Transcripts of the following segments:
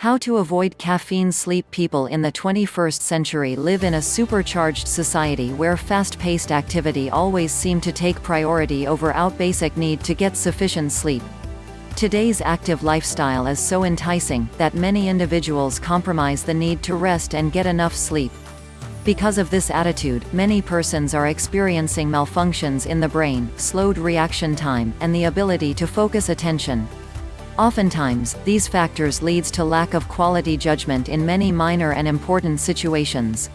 How to avoid caffeine sleep People in the 21st century live in a supercharged society where fast-paced activity always seem to take priority over our basic need to get sufficient sleep. Today's active lifestyle is so enticing, that many individuals compromise the need to rest and get enough sleep. Because of this attitude, many persons are experiencing malfunctions in the brain, slowed reaction time, and the ability to focus attention. Oftentimes, these factors leads to lack of quality judgment in many minor and important situations.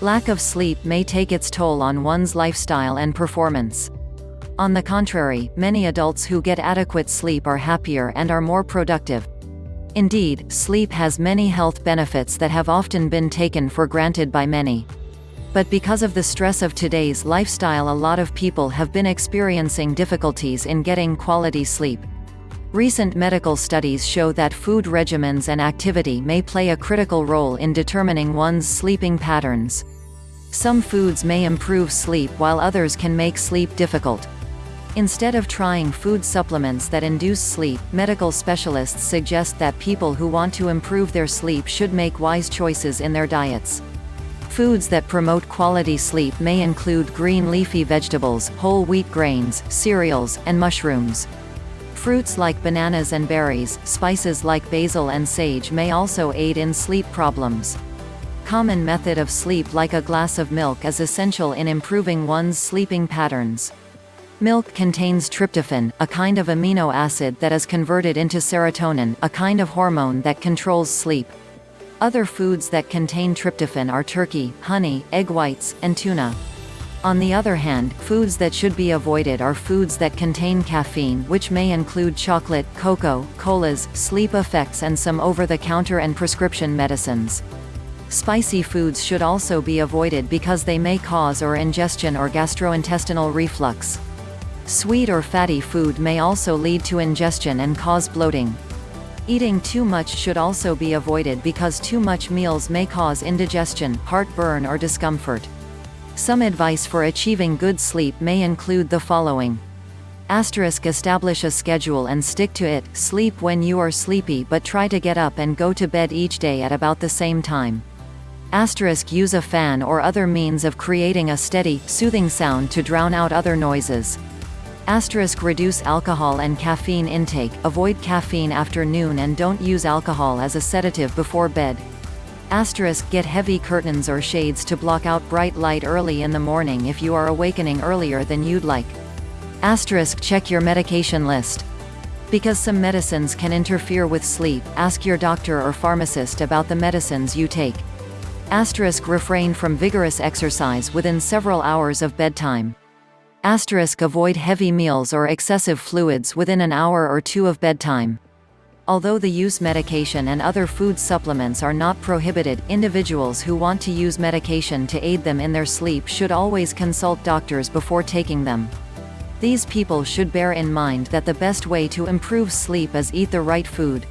Lack of sleep may take its toll on one's lifestyle and performance. On the contrary, many adults who get adequate sleep are happier and are more productive. Indeed, sleep has many health benefits that have often been taken for granted by many. But because of the stress of today's lifestyle a lot of people have been experiencing difficulties in getting quality sleep. Recent medical studies show that food regimens and activity may play a critical role in determining one's sleeping patterns. Some foods may improve sleep while others can make sleep difficult. Instead of trying food supplements that induce sleep, medical specialists suggest that people who want to improve their sleep should make wise choices in their diets. Foods that promote quality sleep may include green leafy vegetables, whole wheat grains, cereals, and mushrooms. Fruits like bananas and berries, spices like basil and sage may also aid in sleep problems. Common method of sleep like a glass of milk is essential in improving one's sleeping patterns. Milk contains tryptophan, a kind of amino acid that is converted into serotonin, a kind of hormone that controls sleep. Other foods that contain tryptophan are turkey, honey, egg whites, and tuna. On the other hand, foods that should be avoided are foods that contain caffeine which may include chocolate, cocoa, colas, sleep effects and some over-the-counter and prescription medicines. Spicy foods should also be avoided because they may cause or ingestion or gastrointestinal reflux. Sweet or fatty food may also lead to ingestion and cause bloating. Eating too much should also be avoided because too much meals may cause indigestion, heartburn or discomfort. Some advice for achieving good sleep may include the following. Asterisk establish a schedule and stick to it, sleep when you are sleepy but try to get up and go to bed each day at about the same time. Asterisk use a fan or other means of creating a steady, soothing sound to drown out other noises. Asterisk reduce alcohol and caffeine intake, avoid caffeine after noon and don't use alcohol as a sedative before bed. Asterisk get heavy curtains or shades to block out bright light early in the morning if you are awakening earlier than you'd like. Asterisk check your medication list. Because some medicines can interfere with sleep, ask your doctor or pharmacist about the medicines you take. Asterisk refrain from vigorous exercise within several hours of bedtime. Asterisk avoid heavy meals or excessive fluids within an hour or two of bedtime. Although the use medication and other food supplements are not prohibited, individuals who want to use medication to aid them in their sleep should always consult doctors before taking them. These people should bear in mind that the best way to improve sleep is eat the right food.